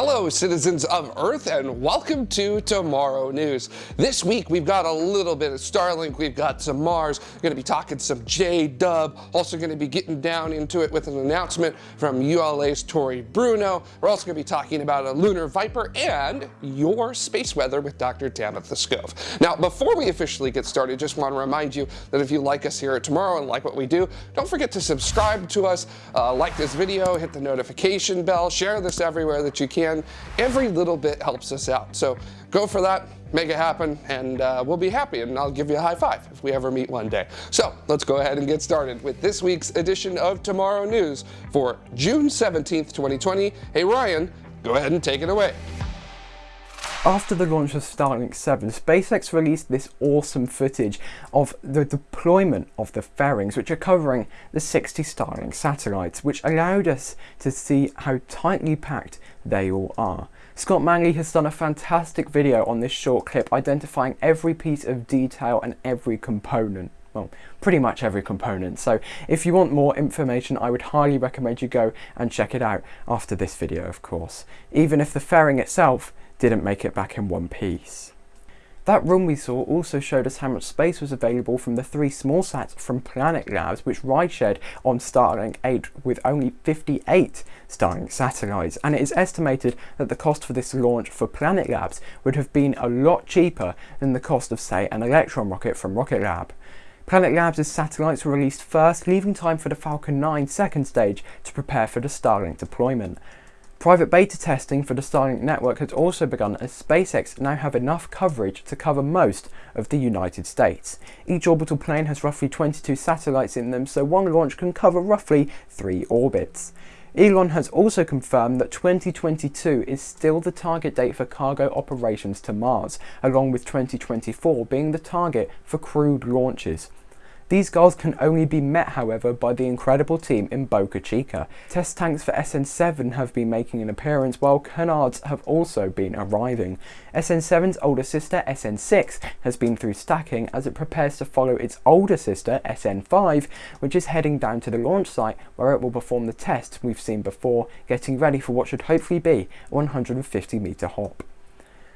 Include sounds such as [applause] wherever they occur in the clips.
Hello, citizens of Earth, and welcome to Tomorrow News. This week, we've got a little bit of Starlink, we've got some Mars, we're going to be talking some J-Dub, also going to be getting down into it with an announcement from ULA's Tory Bruno. We're also going to be talking about a lunar viper and your space weather with Dr. Tamitha Skov. Now, before we officially get started, just want to remind you that if you like us here at Tomorrow and like what we do, don't forget to subscribe to us, uh, like this video, hit the notification bell, share this everywhere that you can can. Every little bit helps us out. So go for that, make it happen, and uh, we'll be happy, and I'll give you a high five if we ever meet one day. So let's go ahead and get started with this week's edition of Tomorrow News for June 17th, 2020. Hey, Ryan, go ahead and take it away. After the launch of Starlink 7, SpaceX released this awesome footage of the deployment of the fairings, which are covering the 60 Starlink satellites, which allowed us to see how tightly packed they all are. Scott Manley has done a fantastic video on this short clip identifying every piece of detail and every component well, pretty much every component. So if you want more information, I would highly recommend you go and check it out after this video, of course. Even if the fairing itself didn't make it back in one piece. That run we saw also showed us how much space was available from the three small sats from Planet Labs which ride shared on Starlink 8 with only 58 Starlink satellites and it is estimated that the cost for this launch for Planet Labs would have been a lot cheaper than the cost of say an Electron rocket from Rocket Lab. Planet Labs' satellites were released first, leaving time for the Falcon 9 second stage to prepare for the Starlink deployment. Private beta testing for the Starlink network has also begun as SpaceX now have enough coverage to cover most of the United States. Each orbital plane has roughly 22 satellites in them, so one launch can cover roughly three orbits. Elon has also confirmed that 2022 is still the target date for cargo operations to Mars, along with 2024 being the target for crewed launches. These goals can only be met however by the incredible team in Boca Chica. Test tanks for SN7 have been making an appearance while canards have also been arriving. SN7's older sister SN6 has been through stacking as it prepares to follow its older sister SN5 which is heading down to the launch site where it will perform the test we've seen before getting ready for what should hopefully be a 150 meter hop.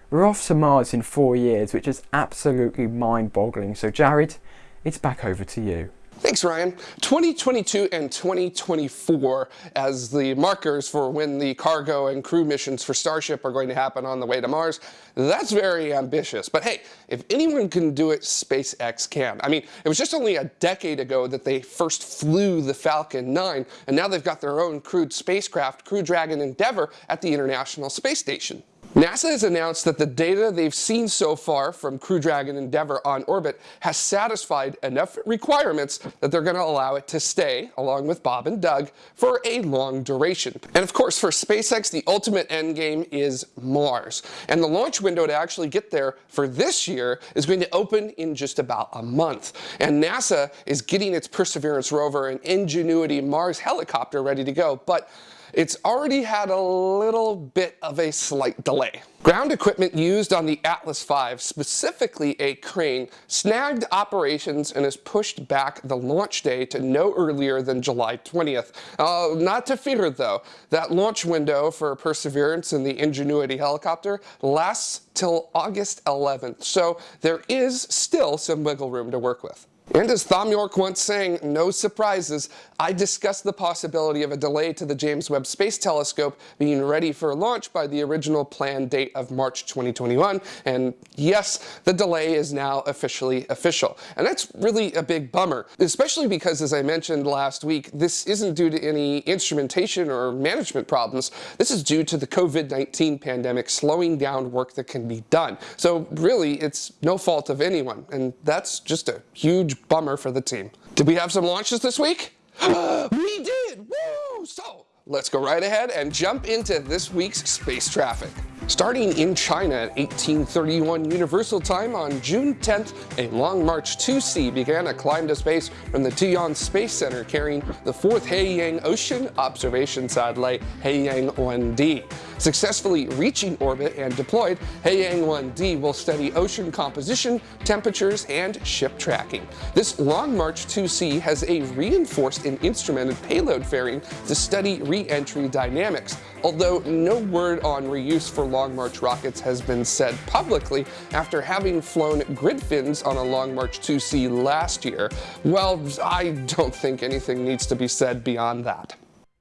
We're off to Mars in four years which is absolutely mind boggling so Jared it's back over to you. Thanks, Ryan. 2022 and 2024 as the markers for when the cargo and crew missions for Starship are going to happen on the way to Mars. That's very ambitious. But hey, if anyone can do it, SpaceX can. I mean, it was just only a decade ago that they first flew the Falcon 9, and now they've got their own crewed spacecraft, Crew Dragon Endeavour, at the International Space Station. NASA has announced that the data they've seen so far from Crew Dragon Endeavour on orbit has satisfied enough requirements that they're going to allow it to stay, along with Bob and Doug, for a long duration. And of course, for SpaceX, the ultimate end game is Mars. And the launch window to actually get there for this year is going to open in just about a month. And NASA is getting its Perseverance rover and Ingenuity Mars helicopter ready to go. But it's already had a little bit of a slight delay. Ground equipment used on the Atlas V, specifically a crane, snagged operations and has pushed back the launch day to no earlier than July 20th. Uh, not to fear though, that launch window for Perseverance and the Ingenuity helicopter lasts till August 11th, so there is still some wiggle room to work with. And as Thom Yorke once sang, no surprises, I discussed the possibility of a delay to the James Webb Space Telescope being ready for launch by the original planned date of March 2021. And yes, the delay is now officially official. And that's really a big bummer, especially because, as I mentioned last week, this isn't due to any instrumentation or management problems. This is due to the COVID-19 pandemic slowing down work that can be done. So really, it's no fault of anyone. And that's just a huge bummer for the team. Did we have some launches this week? [gasps] we did! Woo! So, let's go right ahead and jump into this week's space traffic. Starting in China at 1831 Universal Time on June 10th, a Long March 2C began a climb to space from the Taiyuan Space Center carrying the fourth Haiyang Ocean Observation Satellite Haiyang 1D. Successfully reaching orbit and deployed, Haiyang 1D will study ocean composition, temperatures, and ship tracking. This Long March 2C has a reinforced and instrumented payload fairing to study re-entry dynamics. Although no word on reuse for Long March rockets has been said publicly after having flown grid fins on a Long March 2C last year. Well, I don't think anything needs to be said beyond that.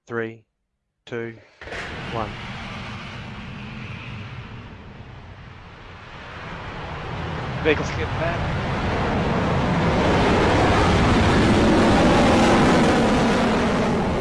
Three, two, one. Vehicles clear the pad.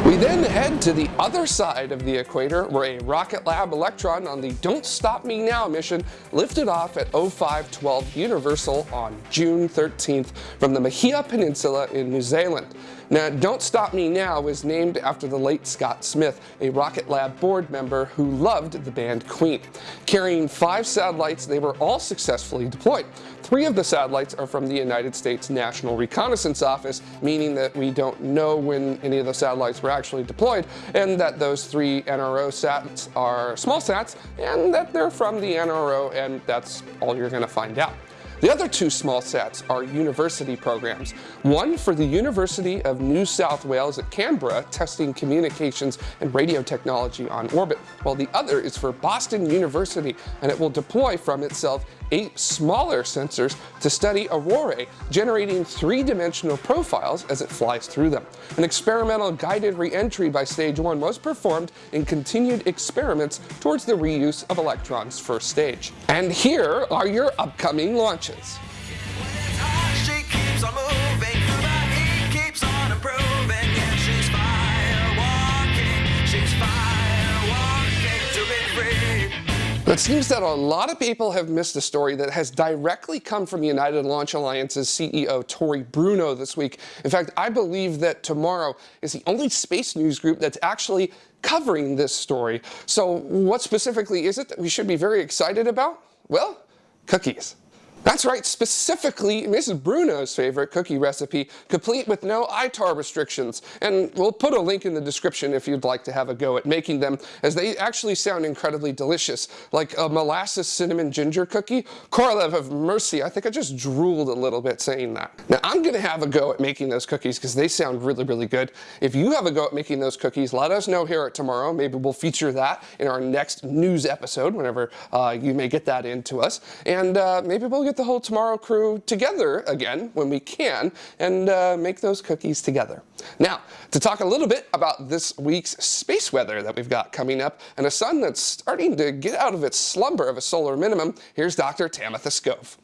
We then head to the other side of the equator where a Rocket Lab Electron on the Don't Stop Me Now mission lifted off at 0512 Universal on June 13th from the Mahia Peninsula in New Zealand. Now, Don't Stop Me Now is named after the late Scott Smith, a Rocket Lab board member who loved the band Queen. Carrying five satellites, they were all successfully deployed. Three of the satellites are from the United States National Reconnaissance Office, meaning that we don't know when any of the satellites were actually deployed, and that those three NRO sats are small sats, and that they're from the NRO, and that's all you're going to find out. The other two small sats are university programs. One for the University of New South Wales at Canberra, testing communications and radio technology on orbit, while the other is for Boston University, and it will deploy from itself eight smaller sensors to study aurorae, generating three-dimensional profiles as it flies through them. An experimental guided re-entry by Stage 1 was performed in continued experiments towards the reuse of Electron's first stage. And here are your upcoming launches. It seems that a lot of people have missed a story that has directly come from United Launch Alliance's CEO Tory Bruno this week. In fact, I believe that tomorrow is the only space news group that's actually covering this story. So what specifically is it that we should be very excited about? Well, cookies. That's right, specifically Mrs. Bruno's favorite cookie recipe, complete with no ITAR restrictions. And we'll put a link in the description if you'd like to have a go at making them, as they actually sound incredibly delicious, like a molasses cinnamon ginger cookie. Korolev of mercy, I think I just drooled a little bit saying that. Now I'm gonna have a go at making those cookies because they sound really, really good. If you have a go at making those cookies, let us know here at tomorrow. Maybe we'll feature that in our next news episode, whenever uh, you may get that into us. And uh, maybe we'll get the whole Tomorrow crew together again when we can and uh, make those cookies together. Now, to talk a little bit about this week's space weather that we've got coming up and a sun that's starting to get out of its slumber of a solar minimum, here's Dr. Tamitha Skov.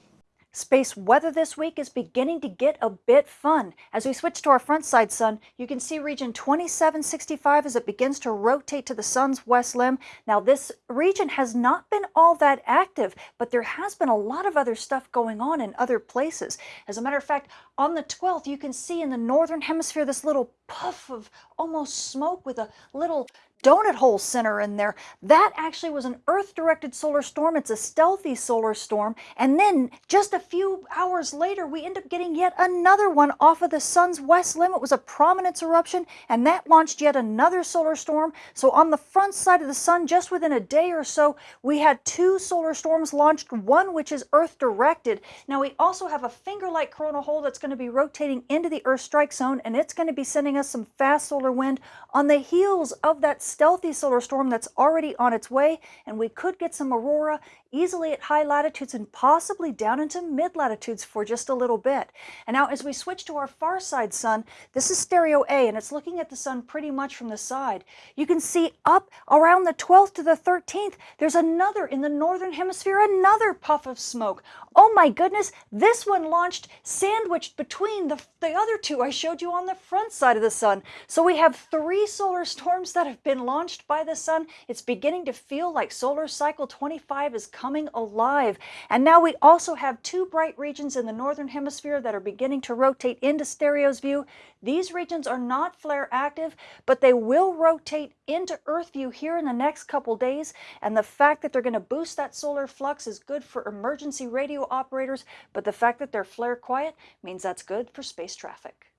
Space weather this week is beginning to get a bit fun. As we switch to our front side sun, you can see region 2765 as it begins to rotate to the sun's west limb. Now this region has not been all that active, but there has been a lot of other stuff going on in other places. As a matter of fact, on the 12th, you can see in the northern hemisphere this little puff of almost smoke with a little donut hole center in there. That actually was an Earth-directed solar storm. It's a stealthy solar storm. And then just a few hours later, we end up getting yet another one off of the sun's west limb. It was a prominence eruption, and that launched yet another solar storm. So on the front side of the sun, just within a day or so, we had two solar storms launched, one which is Earth-directed. Now we also have a finger-like coronal hole that's going to be rotating into the Earth strike zone, and it's going to be sending us some fast solar wind on the heels of that stealthy solar storm that's already on its way, and we could get some aurora easily at high latitudes and possibly down into mid latitudes for just a little bit. And now as we switch to our far side sun, this is stereo A and it's looking at the sun pretty much from the side. You can see up around the 12th to the 13th, there's another in the northern hemisphere, another puff of smoke. Oh my goodness, this one launched sandwiched between the, the other two I showed you on the front side of the sun. So we have three solar storms that have been launched by the sun. It's beginning to feel like solar cycle 25 is coming alive. And now we also have two bright regions in the northern hemisphere that are beginning to rotate into stereo's view. These regions are not flare active, but they will rotate into Earth view here in the next couple days. And the fact that they're going to boost that solar flux is good for emergency radio operators, but the fact that they're flare quiet means that's good for space traffic.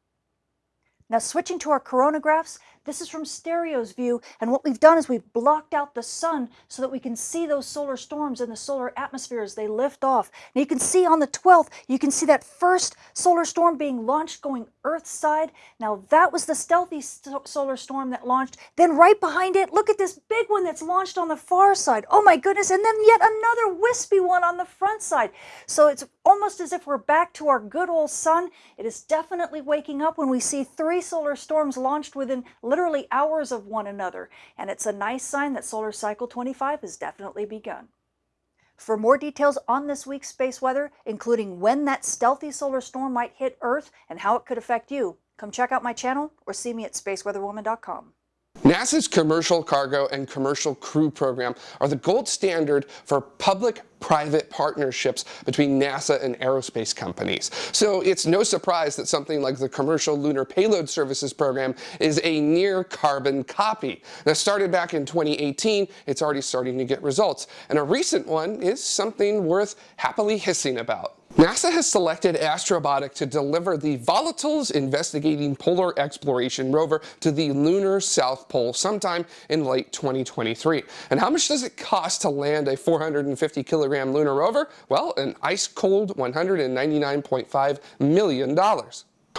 Now switching to our coronagraphs, this is from Stereo's view, and what we've done is we've blocked out the sun so that we can see those solar storms in the solar atmosphere as they lift off. Now you can see on the 12th, you can see that first solar storm being launched going Earth side. Now that was the stealthy st solar storm that launched. Then right behind it, look at this big one that's launched on the far side. Oh my goodness, and then yet another wispy one on the front side. So it's almost as if we're back to our good old sun. It is definitely waking up when we see three solar storms launched within literally hours of one another. And it's a nice sign that solar cycle 25 has definitely begun. For more details on this week's space weather, including when that stealthy solar storm might hit Earth and how it could affect you, come check out my channel or see me at spaceweatherwoman.com. NASA's Commercial Cargo and Commercial Crew Program are the gold standard for public-private partnerships between NASA and aerospace companies. So it's no surprise that something like the Commercial Lunar Payload Services Program is a near carbon copy. Now started back in 2018, it's already starting to get results. And a recent one is something worth happily hissing about. NASA has selected Astrobotic to deliver the Volatiles Investigating Polar Exploration rover to the lunar South Pole sometime in late 2023. And how much does it cost to land a 450 kilogram lunar rover? Well, an ice cold $199.5 million.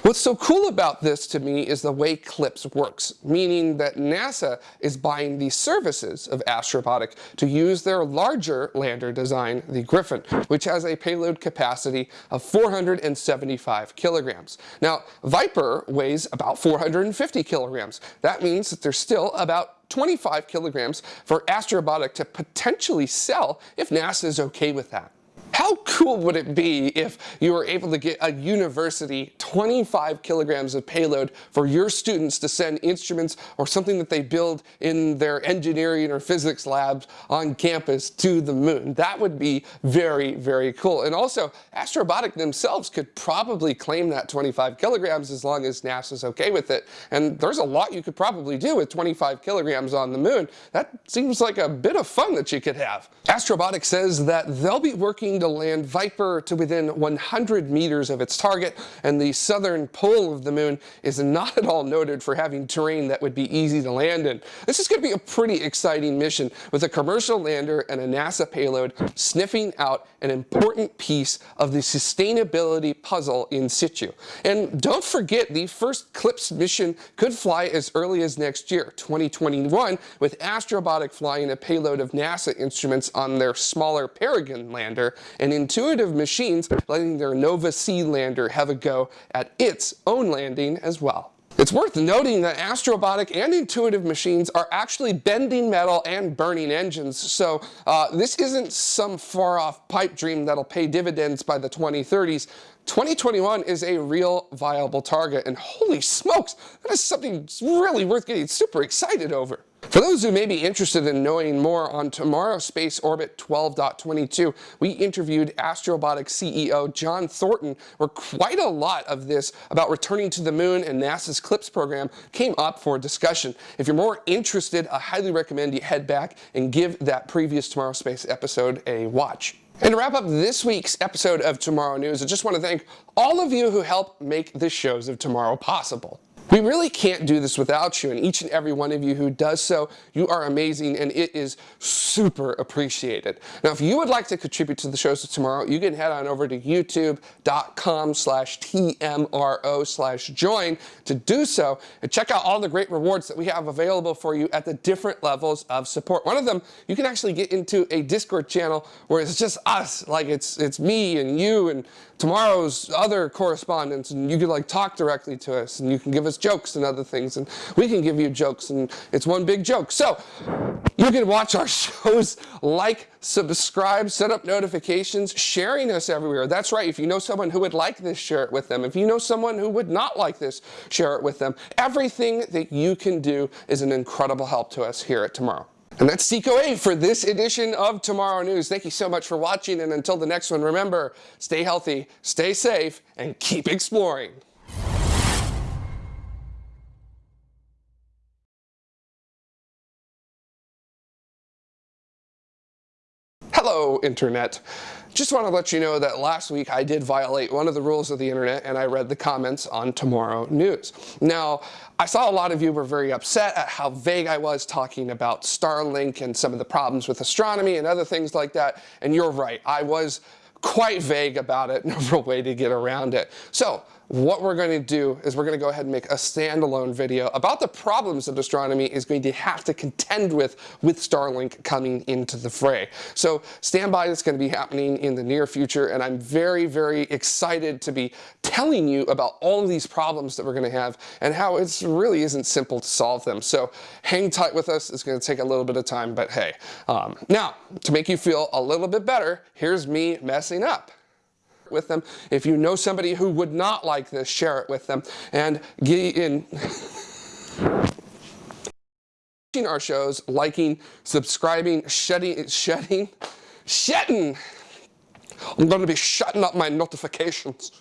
What's so cool about this to me is the way CLPS works, meaning that NASA is buying the services of Astrobotic to use their larger lander design, the Griffin, which has a payload capacity of 475 kilograms. Now, Viper weighs about 450 kilograms. That means that there's still about 25 kilograms for Astrobotic to potentially sell if NASA is okay with that. How cool would it be if you were able to get a university 25 kilograms of payload for your students to send instruments or something that they build in their engineering or physics labs on campus to the moon? That would be very, very cool. And also, Astrobotic themselves could probably claim that 25 kilograms as long as NASA's okay with it. And there's a lot you could probably do with 25 kilograms on the moon. That seems like a bit of fun that you could have. Astrobotic says that they'll be working to land Viper to within 100 meters of its target, and the southern pole of the moon is not at all noted for having terrain that would be easy to land in. This is going to be a pretty exciting mission with a commercial lander and a NASA payload sniffing out an important piece of the sustainability puzzle in situ. And don't forget, the first CLPS mission could fly as early as next year, 2021, with Astrobotic flying a payload of NASA instruments on their smaller Peregrine lander and Intuitive Machines letting their Nova C lander have a go at its own landing as well. It's worth noting that Astrobotic and Intuitive Machines are actually bending metal and burning engines, so uh, this isn't some far-off pipe dream that'll pay dividends by the 2030s. 2021 is a real viable target, and holy smokes, that is something really worth getting super excited over. For those who may be interested in knowing more on Tomorrow Space Orbit 12.22, we interviewed Astrobotic's CEO John Thornton, where quite a lot of this about returning to the moon and NASA's CLPS program came up for discussion. If you're more interested, I highly recommend you head back and give that previous Tomorrow Space episode a watch. And to wrap up this week's episode of Tomorrow News, I just want to thank all of you who help make the shows of tomorrow possible. We really can't do this without you, and each and every one of you who does so, you are amazing, and it is super appreciated. Now, if you would like to contribute to the shows of tomorrow, you can head on over to youtube.com slash TMRO slash join to do so, and check out all the great rewards that we have available for you at the different levels of support. One of them, you can actually get into a Discord channel where it's just us, like it's, it's me and you and tomorrow's other correspondents, and you can like talk directly to us, and you can give us jokes and other things, and we can give you jokes, and it's one big joke. So you can watch our [laughs] shows, like, subscribe, set up notifications, sharing us everywhere. That's right. If you know someone who would like this, share it with them. If you know someone who would not like this, share it with them. Everything that you can do is an incredible help to us here at Tomorrow. And that's 8 for this edition of Tomorrow News. Thank you so much for watching, and until the next one, remember, stay healthy, stay safe, and keep exploring. Internet. Just want to let you know that last week I did violate one of the rules of the internet and I read the comments on Tomorrow News. Now, I saw a lot of you were very upset at how vague I was talking about Starlink and some of the problems with astronomy and other things like that. And you're right, I was quite vague about it, [laughs] no real way to get around it. So what we're going to do is we're going to go ahead and make a standalone video about the problems that astronomy is going to have to contend with with Starlink coming into the fray. So stand by, it's going to be happening in the near future and I'm very, very excited to be telling you about all of these problems that we're going to have and how it really isn't simple to solve them. So hang tight with us, it's going to take a little bit of time, but hey. Um, now, to make you feel a little bit better, here's me messing up with them. If you know somebody who would not like this, share it with them. And get in Watching our shows, liking, subscribing, shedding, shedding, shedding. I'm going to be shutting up my notifications.